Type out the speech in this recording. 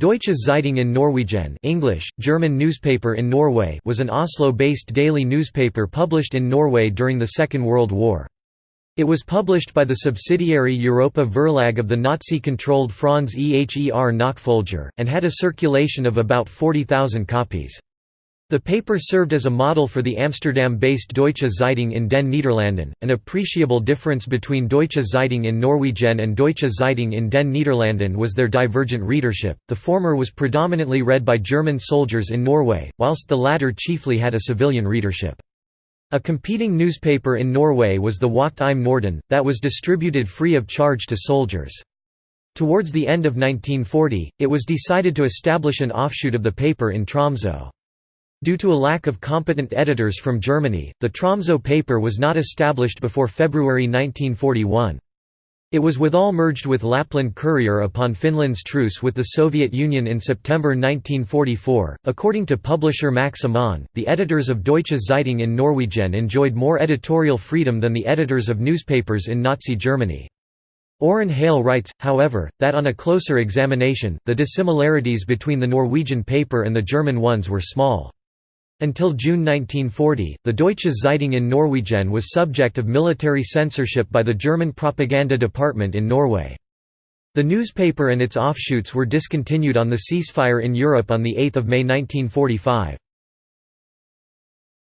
Deutsche Zeitung in Norwegen English, German newspaper in Norway was an Oslo-based daily newspaper published in Norway during the Second World War. It was published by the subsidiary Europa Verlag of the Nazi-controlled Franz Eher Nachfolger, and had a circulation of about 40,000 copies. The paper served as a model for the Amsterdam-based Deutsche Zeitung in den Niederlanden. An appreciable difference between Deutsche Zeitung in Norwegen and Deutsche Zeitung in den Niederlanden was their divergent readership. The former was predominantly read by German soldiers in Norway, whilst the latter chiefly had a civilian readership. A competing newspaper in Norway was the Wacht im Norden, that was distributed free of charge to soldiers. Towards the end of 1940, it was decided to establish an offshoot of the paper in Tromsø. Due to a lack of competent editors from Germany, the Tromsø paper was not established before February 1941. It was withal merged with Lapland Courier upon Finland's truce with the Soviet Union in September 1944. According to publisher Max Amann, the editors of Deutsche Zeitung in Norwegen enjoyed more editorial freedom than the editors of newspapers in Nazi Germany. Oron Hale writes, however, that on a closer examination, the dissimilarities between the Norwegian paper and the German ones were small. Until June 1940, the Deutsche Zeitung in Norwegen was subject of military censorship by the German propaganda department in Norway. The newspaper and its offshoots were discontinued on the ceasefire in Europe on 8 May 1945.